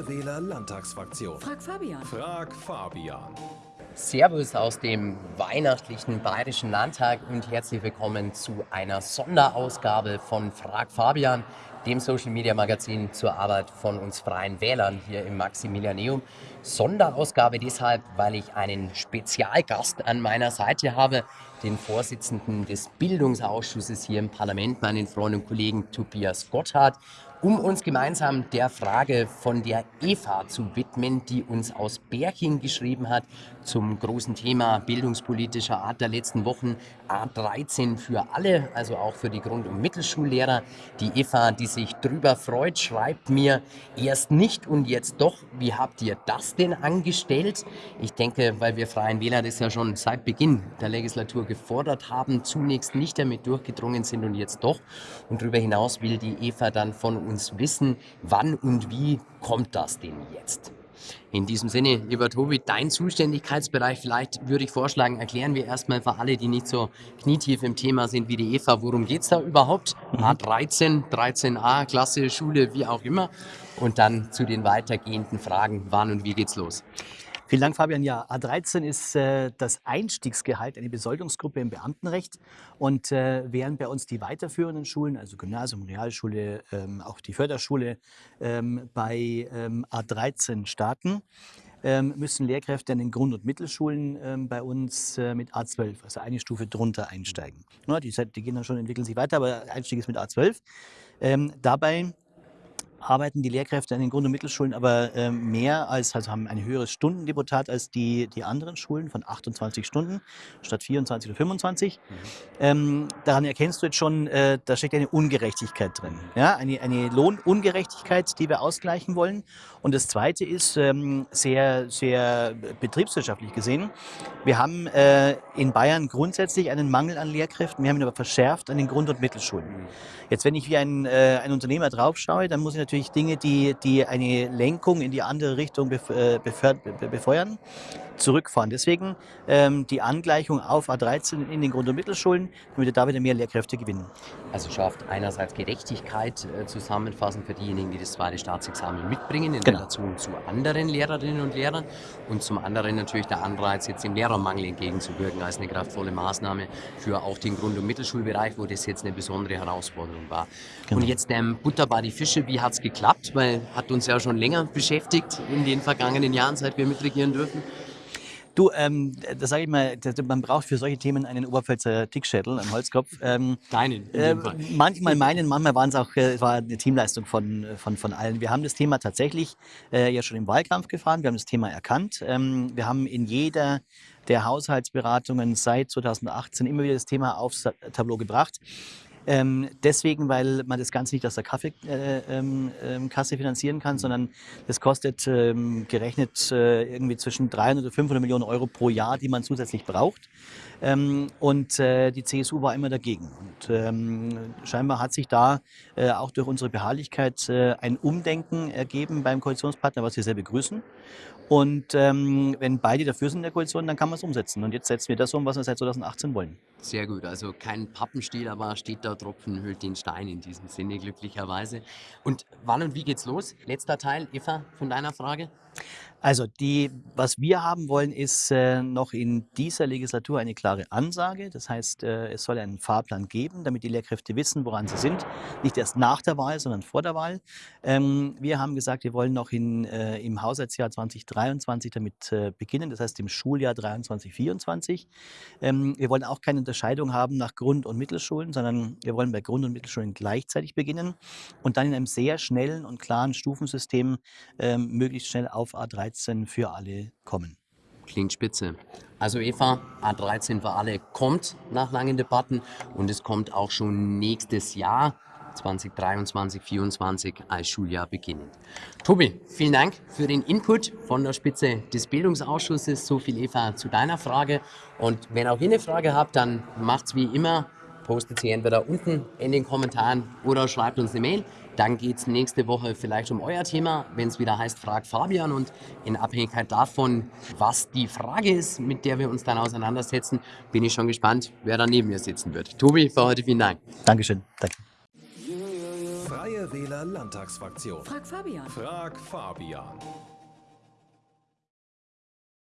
Freie Wähler Landtagsfraktion. Frag Fabian. Frag Fabian. Servus aus dem weihnachtlichen Bayerischen Landtag und herzlich willkommen zu einer Sonderausgabe von Frag Fabian, dem Social Media Magazin zur Arbeit von uns Freien Wählern hier im Maximilianeum. Sonderausgabe deshalb, weil ich einen Spezialgast an meiner Seite habe, den Vorsitzenden des Bildungsausschusses hier im Parlament, meinen Freund und Kollegen Tobias Gotthard um uns gemeinsam der Frage von der Eva zu widmen, die uns aus Berching geschrieben hat zum großen Thema bildungspolitischer Art der letzten Wochen A13 für alle, also auch für die Grund- und Mittelschullehrer. Die Eva, die sich drüber freut, schreibt mir erst nicht und jetzt doch. Wie habt ihr das denn angestellt? Ich denke, weil wir Freien Wähler das ja schon seit Beginn der Legislatur gefordert haben, zunächst nicht damit durchgedrungen sind und jetzt doch. Und darüber hinaus will die Eva dann von uns wissen, wann und wie kommt das denn jetzt? In diesem Sinne, lieber Tobi, dein Zuständigkeitsbereich, vielleicht würde ich vorschlagen, erklären wir erstmal für alle, die nicht so knietief im Thema sind wie die Eva, worum geht es da überhaupt? Mhm. A13, 13a, Klasse, Schule, wie auch immer. Und dann zu den weitergehenden Fragen, wann und wie geht's los? Vielen Dank, Fabian. Ja, A13 ist äh, das Einstiegsgehalt, eine Besoldungsgruppe im Beamtenrecht. Und äh, während bei uns die weiterführenden Schulen, also Gymnasium, Realschule, ähm, auch die Förderschule, ähm, bei ähm, A13 starten, ähm, müssen Lehrkräfte an den Grund- und Mittelschulen ähm, bei uns äh, mit A12, also eine Stufe drunter einsteigen. Ja, die, die, gehen dann schon, entwickeln sich weiter, aber Einstieg ist mit A12. Ähm, dabei arbeiten die Lehrkräfte an den Grund- und Mittelschulen aber äh, mehr als, also haben ein höheres Stundendeputat als die, die anderen Schulen von 28 Stunden statt 24 oder 25. Mhm. Ähm, daran erkennst du jetzt schon, äh, da steckt eine Ungerechtigkeit drin. Ja? Eine, eine Lohnungerechtigkeit, die wir ausgleichen wollen. Und das Zweite ist ähm, sehr, sehr betriebswirtschaftlich gesehen. Wir haben äh, in Bayern grundsätzlich einen Mangel an Lehrkräften, wir haben ihn aber verschärft an den Grund- und Mittelschulen. Mhm. Jetzt, wenn ich wie ein, äh, ein Unternehmer draufschaue, dann muss ich natürlich Dinge, die, die eine Lenkung in die andere Richtung äh, befeuern, zurückfahren. Deswegen ähm, die Angleichung auf A13 in den Grund- und Mittelschulen, damit wir da wieder mehr Lehrkräfte gewinnen. Also schafft einerseits Gerechtigkeit äh, zusammenfassen für diejenigen, die das zweite Staatsexamen mitbringen, in genau. Relation zu anderen Lehrerinnen und Lehrern und zum anderen natürlich der Anreiz, jetzt dem Lehrermangel entgegenzuwirken als eine kraftvolle Maßnahme für auch den Grund- und Mittelschulbereich, wo das jetzt eine besondere Herausforderung war. Genau. Und jetzt ähm, Butter bei die Fische, wie hat es geklappt? Weil hat uns ja schon länger beschäftigt in den vergangenen Jahren, seit wir mitregieren dürfen. Du, ähm, da sage ich mal, man braucht für solche Themen einen Oberpfälzer Dickschädel, einen Holzkopf. Ähm, Deinen, äh, Manchmal meinen, manchmal waren es auch, äh, es war eine Teamleistung von, von, von allen. Wir haben das Thema tatsächlich äh, ja schon im Wahlkampf gefahren, wir haben das Thema erkannt. Ähm, wir haben in jeder der Haushaltsberatungen seit 2018 immer wieder das Thema aufs Tableau gebracht. Ähm, deswegen, weil man das Ganze nicht aus der Kaffeekasse äh, ähm, ähm finanzieren kann, sondern das kostet ähm, gerechnet äh, irgendwie zwischen 300 und 500 Millionen Euro pro Jahr, die man zusätzlich braucht. Ähm, und äh, die CSU war immer dagegen. Und ähm, scheinbar hat sich da äh, auch durch unsere Beharrlichkeit äh, ein Umdenken ergeben beim Koalitionspartner, was wir sehr begrüßen. Und wenn beide dafür sind in der Koalition, dann kann man es umsetzen. Und jetzt setzen wir das um, was wir seit 2018 wollen. Sehr gut. Also kein Pappenstiel, aber steht da Tropfen hüllt den Stein in diesem Sinne, glücklicherweise. Und wann und wie geht's los? Letzter Teil, Eva, von deiner Frage. Also die, was wir haben wollen, ist äh, noch in dieser Legislatur eine klare Ansage. Das heißt, äh, es soll einen Fahrplan geben, damit die Lehrkräfte wissen, woran sie sind. Nicht erst nach der Wahl, sondern vor der Wahl. Ähm, wir haben gesagt, wir wollen noch in, äh, im Haushaltsjahr 2023 damit äh, beginnen, das heißt im Schuljahr 23, 24. Ähm, wir wollen auch keine Unterscheidung haben nach Grund- und Mittelschulen, sondern wir wollen bei Grund- und Mittelschulen gleichzeitig beginnen und dann in einem sehr schnellen und klaren Stufensystem ähm, möglichst schnell auf A13 für alle kommen. Klingt spitze. Also Eva, A13 für alle kommt nach langen Debatten und es kommt auch schon nächstes Jahr. 2023, 2024 als Schuljahr beginnend. Tobi, vielen Dank für den Input von der Spitze des Bildungsausschusses. So viel Eva zu deiner Frage. Und wenn auch ihr eine Frage habt, dann macht's wie immer postet sie entweder unten in den Kommentaren oder schreibt uns eine Mail. Dann geht es nächste Woche vielleicht um euer Thema, wenn es wieder heißt, frag Fabian. Und in Abhängigkeit davon, was die Frage ist, mit der wir uns dann auseinandersetzen, bin ich schon gespannt, wer da neben mir sitzen wird. Tobi, für heute vielen Dank. Dankeschön. Danke. Freie Wähler Landtagsfraktion. Frag Fabian. Frag Fabian.